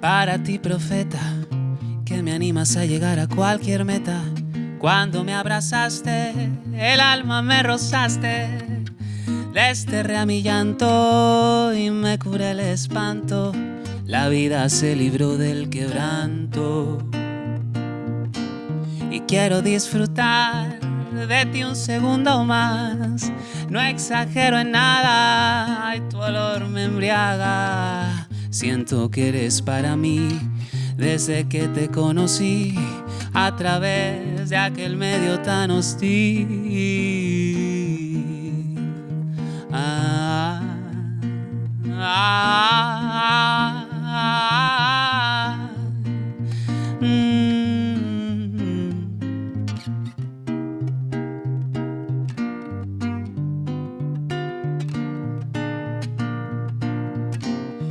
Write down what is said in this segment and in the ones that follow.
Para ti, profeta, que me animas a llegar a cualquier meta. Cuando me abrazaste, el alma me rozaste. Desterré a mi llanto y me curé el espanto. La vida se libró del quebranto. Y quiero disfrutar de ti un segundo más. No exagero en nada, ay, tu olor me embriaga. Siento que eres para mí desde que te conocí a través de aquel medio tan hostil. Ah.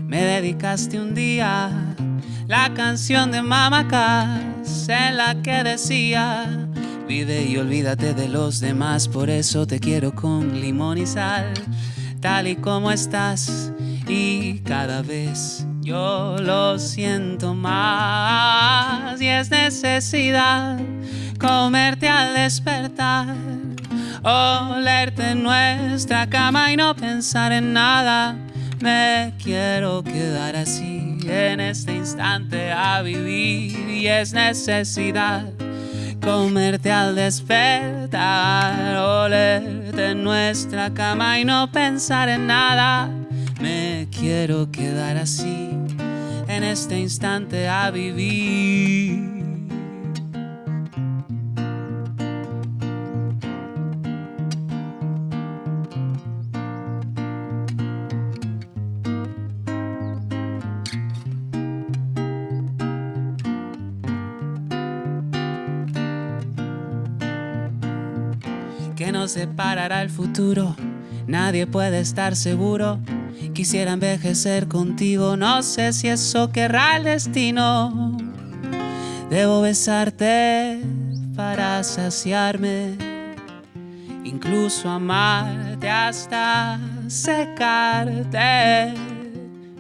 Me dedicaste un día la canción de Mama Cass en la que decía Vive y olvídate de los demás, por eso te quiero con limón y sal, tal y como estás y cada vez yo lo siento más y es necesidad comerte al despertar, olerte en nuestra cama y no pensar en nada. Me quiero quedar así en este instante a vivir y es necesidad comerte al despertar, olerte en nuestra cama y no pensar en nada. Me quiero quedar así en este instante a vivir. Que nos separará el futuro. Nadie puede estar seguro. Quisiera envejecer contigo, no sé si eso querrá el destino. Debo besarte para saciarme, incluso amarte hasta secarte,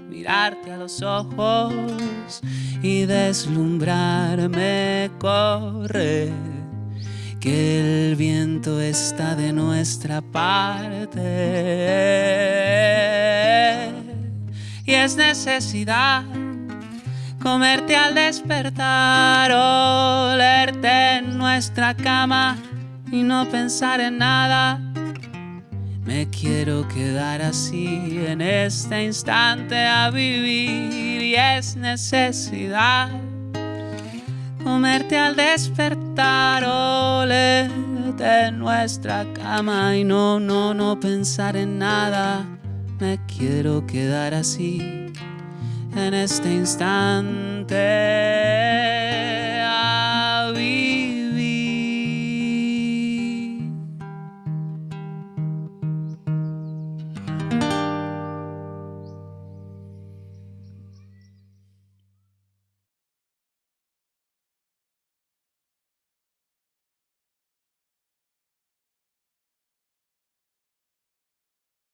mirarte a los ojos y deslumbrarme, correr que el viento está de nuestra parte y es necesidad comerte al despertar, olerte en nuestra cama y no pensar en nada. Me quiero quedar así en este instante a vivir y es necesidad comerte al despertar, olerte en nuestra cama y no, no, no pensar en nada. Me quiero quedar así en este instante.